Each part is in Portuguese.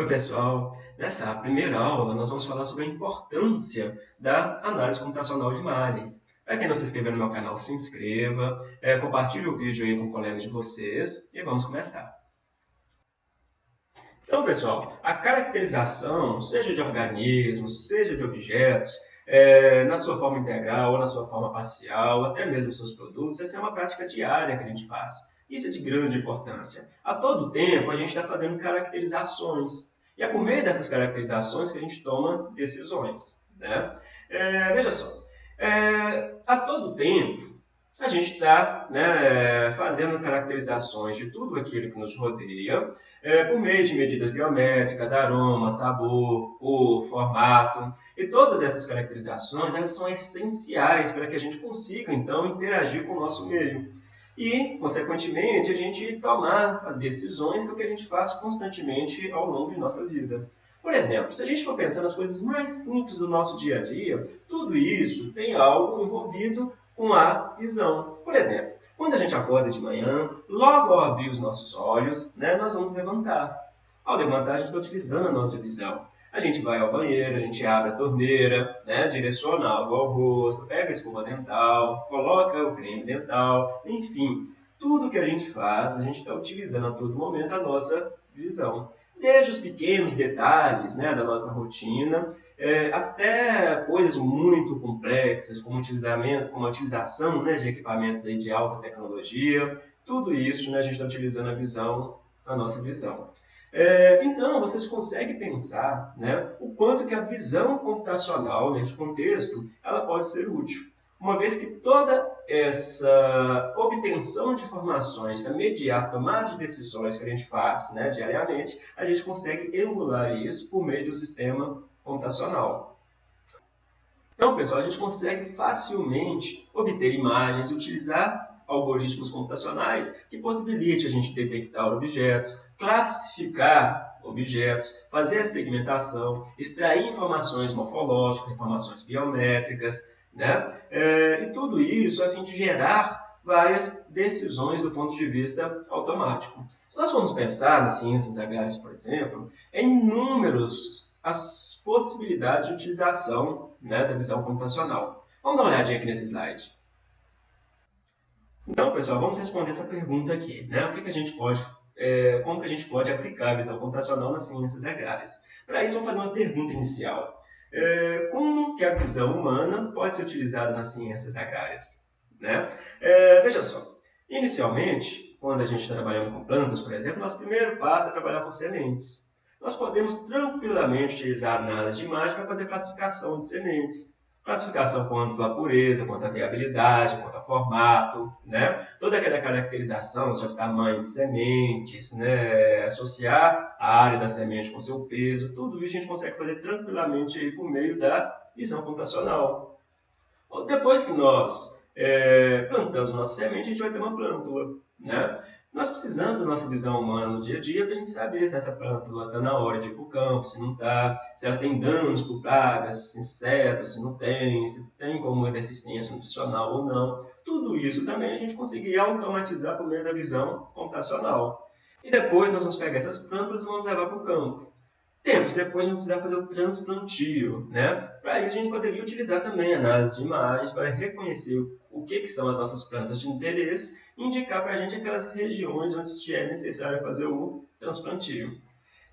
Oi pessoal, nessa primeira aula nós vamos falar sobre a importância da análise computacional de imagens. Para quem não se inscreveu no meu canal, se inscreva, é, compartilhe o vídeo aí com colegas de vocês e vamos começar. Então pessoal, a caracterização, seja de organismos, seja de objetos, é, na sua forma integral ou na sua forma parcial, até mesmo seus produtos, essa é uma prática diária que a gente faz. Isso é de grande importância. A todo tempo a gente está fazendo caracterizações. E é por meio dessas caracterizações que a gente toma decisões. Né? É, veja só, é, a todo tempo a gente está né, fazendo caracterizações de tudo aquilo que nos rodeia é, por meio de medidas biométricas, aroma, sabor, cor, formato. E todas essas caracterizações elas são essenciais para que a gente consiga, então, interagir com o nosso meio. E, consequentemente, a gente tomar decisões que é o que a gente faz constantemente ao longo de nossa vida. Por exemplo, se a gente for pensar nas coisas mais simples do nosso dia a dia, tudo isso tem algo envolvido com a visão. Por exemplo, quando a gente acorda de manhã, logo ao abrir os nossos olhos, né, nós vamos levantar. Ao levantar, a gente está utilizando a nossa visão. A gente vai ao banheiro, a gente abre a torneira, né, direciona água ao rosto, pega a escova dental, coloca o creme dental, enfim. Tudo que a gente faz, a gente está utilizando a todo momento a nossa visão. Desde os pequenos detalhes né, da nossa rotina, é, até coisas muito complexas, como, utilizamento, como a utilização né, de equipamentos aí de alta tecnologia, tudo isso né, a gente está utilizando a visão, a nossa visão. É, então, vocês conseguem pensar né, o quanto que a visão computacional nesse contexto ela pode ser útil. Uma vez que toda essa obtenção de informações para mediar a tomada de decisões que a gente faz né, diariamente, a gente consegue emular isso por meio um sistema computacional. Então, pessoal, a gente consegue facilmente obter imagens e utilizar algoritmos computacionais que possibilite a gente detectar objetos, classificar objetos, fazer a segmentação, extrair informações morfológicas, informações biométricas, né? É, e tudo isso a fim de gerar várias decisões do ponto de vista automático. Se nós formos pensar nas ciências agrárias, por exemplo, é inúmeros as possibilidades de utilização né, da visão computacional. Vamos dar uma olhadinha aqui nesse slide. Então, pessoal, vamos responder essa pergunta aqui. Né? O que, que a gente pode, é, como que a gente pode aplicar a visão computacional nas ciências agrárias? Para isso, vamos fazer uma pergunta inicial. É, como que a visão humana pode ser utilizada nas ciências agrárias? Né? É, veja só, inicialmente, quando a gente está trabalhando com plantas, por exemplo, nosso primeiro passo é trabalhar com sementes nós podemos tranquilamente utilizar análise de imagem para fazer classificação de sementes. Classificação quanto à pureza, quanto à viabilidade, quanto ao formato, né? toda aquela caracterização sobre tamanho de sementes, né? associar a área da semente com seu peso, tudo isso a gente consegue fazer tranquilamente por meio da visão computacional. Depois que nós é, plantamos nossa semente, a gente vai ter uma plântula. Né? Nós precisamos da nossa visão humana no dia a dia para a gente saber se essa plântula está na hora de ir para o campo, se não está, se ela tem danos por pragas, insetos, se não tem, se tem como deficiência nutricional ou não. Tudo isso também a gente conseguiria automatizar por meio da visão computacional. E depois nós vamos pegar essas plântulas e vamos levar para o campo. Tempos depois a gente precisar fazer o transplantio. Né? Para isso a gente poderia utilizar também análise de imagens para reconhecer o que, que são as nossas plantas de interesse e indicar para a gente aquelas regiões onde é necessário fazer o transplantio.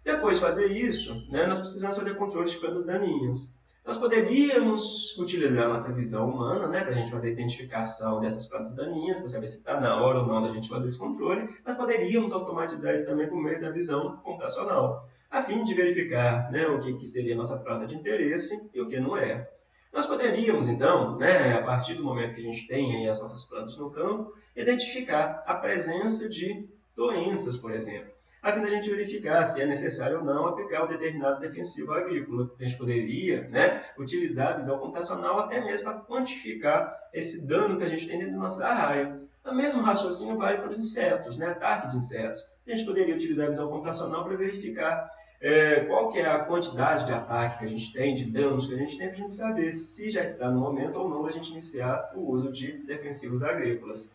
Depois de fazer isso, né, nós precisamos fazer controle de plantas daninhas. Nós poderíamos utilizar a nossa visão humana né, para a gente fazer a identificação dessas plantas daninhas, para saber se está na hora ou não da gente fazer esse controle, mas poderíamos automatizar isso também por meio da visão computacional, a fim de verificar né, o que, que seria a nossa planta de interesse e o que não é. Nós poderíamos, então, né, a partir do momento que a gente tem as nossas plantas no campo, identificar a presença de doenças, por exemplo, a fim da gente verificar se é necessário ou não aplicar um determinado defensivo agrícola. A gente poderia né, utilizar a visão computacional até mesmo para quantificar esse dano que a gente tem dentro da nossa área. O mesmo raciocínio vale para os insetos, né, ataque de insetos. A gente poderia utilizar a visão computacional para verificar é, qual que é a quantidade de ataque que a gente tem, de danos que a gente tem, para a gente saber se já está no momento ou não da gente iniciar o uso de defensivos agrícolas.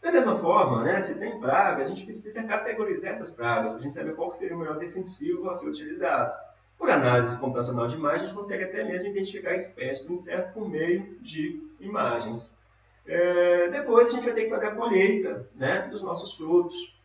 Da mesma forma, né, se tem praga, a gente precisa categorizar essas pragas, para a gente saber qual seria o melhor defensivo a ser utilizado. Por análise computacional de imagens, a gente consegue até mesmo identificar a espécie do inseto por meio de imagens. É, depois a gente vai ter que fazer a colheita né, dos nossos frutos.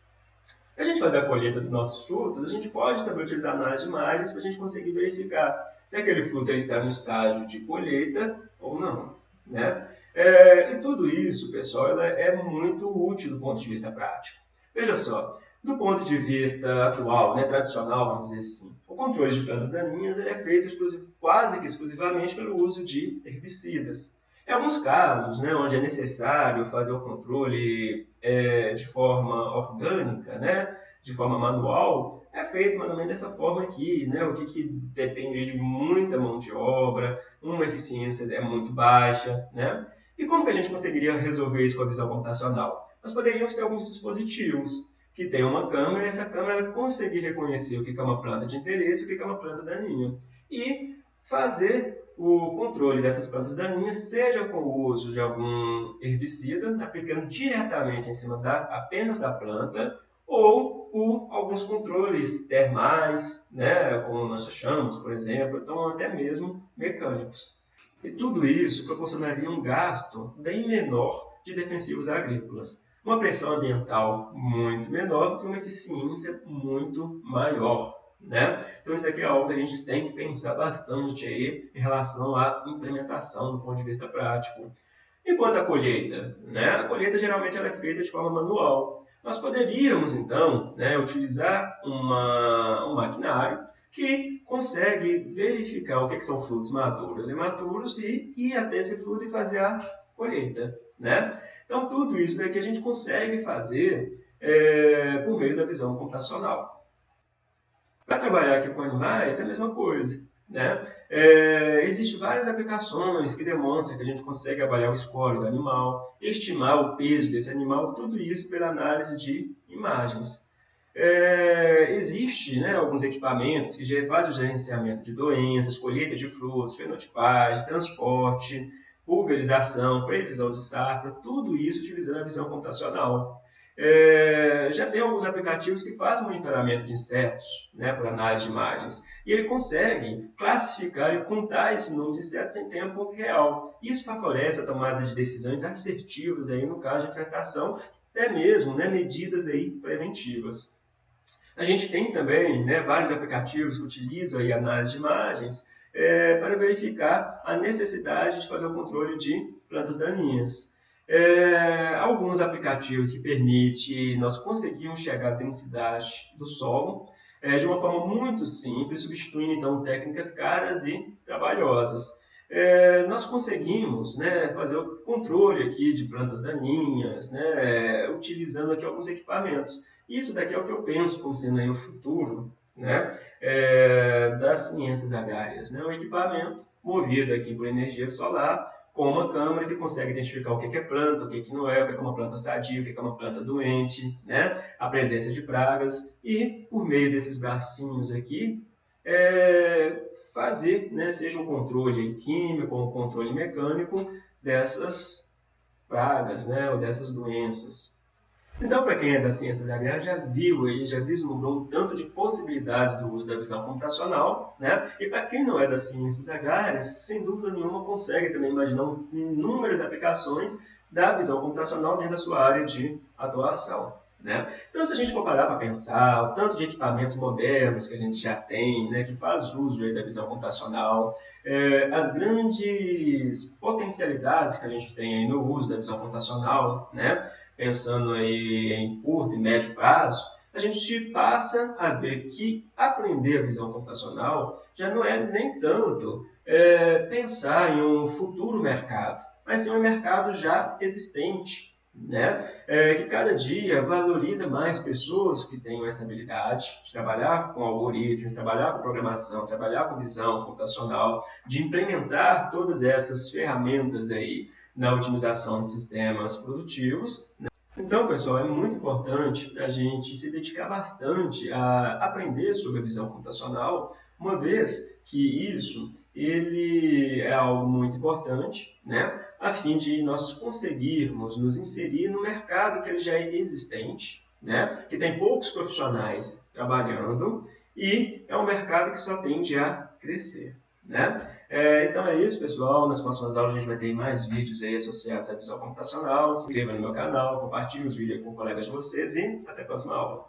A gente fazer a colheita dos nossos frutos, a gente pode também utilizar análise de imagens para a gente conseguir verificar se aquele fruto está no estágio de colheita ou não. Né? É, e tudo isso, pessoal, é muito útil do ponto de vista prático. Veja só, do ponto de vista atual, né, tradicional, vamos dizer assim, o controle de plantas daninhas é feito quase que exclusivamente pelo uso de herbicidas. Em alguns casos, né, onde é necessário fazer o controle é, de forma orgânica, né, de forma manual, é feito mais ou menos dessa forma aqui, né, o que, que depende de muita mão de obra, uma eficiência é muito baixa, né, e como que a gente conseguiria resolver isso com a visão computacional? Nós poderíamos ter alguns dispositivos que tem uma câmera e essa câmera conseguir reconhecer o que é uma planta de interesse e o que é uma planta daninha. E fazer o controle dessas plantas daninhas, seja com o uso de algum herbicida, aplicando diretamente em cima da, apenas da planta, ou por alguns controles termais, né, como chamamos, por exemplo, então até mesmo mecânicos. E tudo isso proporcionaria um gasto bem menor de defensivos agrícolas, uma pressão ambiental muito menor e uma eficiência muito maior. Né? Então isso daqui é algo que a gente tem que pensar bastante aí em relação à implementação do ponto de vista prático. Enquanto a colheita, né? a colheita geralmente ela é feita de forma manual. Nós poderíamos então né, utilizar uma, um maquinário que consegue verificar o que, que são frutos maduros e imaturos e ir até esse fruto e fazer a colheita. Né? Então, tudo isso daqui a gente consegue fazer é, por meio da visão computacional. Para trabalhar aqui com animais, é a mesma coisa. Né? É, Existem várias aplicações que demonstram que a gente consegue avaliar o score do animal, estimar o peso desse animal, tudo isso pela análise de imagens. É, existe né, alguns equipamentos que fazem o gerenciamento de doenças, colheita de frutos, fenotipagem, transporte, pulverização, previsão de safra, tudo isso utilizando a visão computacional. É, já tem alguns aplicativos que fazem monitoramento de insetos né, por análise de imagens. E ele consegue classificar e contar esse número de insetos em tempo real. Isso favorece a tomada de decisões assertivas aí no caso de infestação, até mesmo né, medidas aí preventivas. A gente tem também né, vários aplicativos que utilizam a análise de imagens é, para verificar a necessidade de fazer o controle de plantas daninhas. É, alguns aplicativos que permitem nós conseguirmos chegar à densidade do solo é, de uma forma muito simples, substituindo então técnicas caras e trabalhosas. É, nós conseguimos né, fazer o controle aqui de plantas daninhas, né, utilizando aqui alguns equipamentos. Isso daqui é o que eu penso como sendo aí o futuro né, é, das ciências agrárias. Né? Um equipamento movido aqui por energia solar, com uma câmera que consegue identificar o que é planta, o que não é, o que é uma planta sadia, o que é uma planta doente, né? a presença de pragas, e por meio desses bracinhos aqui, é, fazer, né, seja um controle químico ou um controle mecânico dessas pragas, né, ou dessas doenças. Então, para quem é da ciência da guerra, já viu aí, já vislumbrou um tanto de possibilidades do uso da visão computacional, né? E para quem não é das ciências agrárias, sem dúvida nenhuma consegue também imaginar inúmeras aplicações da visão computacional dentro da sua área de atuação. Né? Então, se a gente for parar para pensar, o tanto de equipamentos modernos que a gente já tem, né, que faz uso aí da visão computacional, é, as grandes potencialidades que a gente tem aí no uso da visão computacional, né, pensando aí em curto e médio prazo, a gente passa a ver que aprender a visão computacional já não é nem tanto é, pensar em um futuro mercado, mas sim um mercado já existente, né? É, que cada dia valoriza mais pessoas que tenham essa habilidade de trabalhar com algoritmos, trabalhar com programação, trabalhar com visão computacional, de implementar todas essas ferramentas aí na otimização de sistemas produtivos. Né? Então, pessoal, é muito importante a gente se dedicar bastante a aprender sobre a visão computacional, uma vez que isso ele é algo muito importante, né? a fim de nós conseguirmos nos inserir no mercado que ele já é existente, né? que tem poucos profissionais trabalhando e é um mercado que só tende a crescer. Né? É, então é isso, pessoal. Nas próximas aulas a gente vai ter mais vídeos aí associados à visão computacional. Se inscreva no meu canal, compartilhe os vídeos com colegas de vocês e até a próxima aula.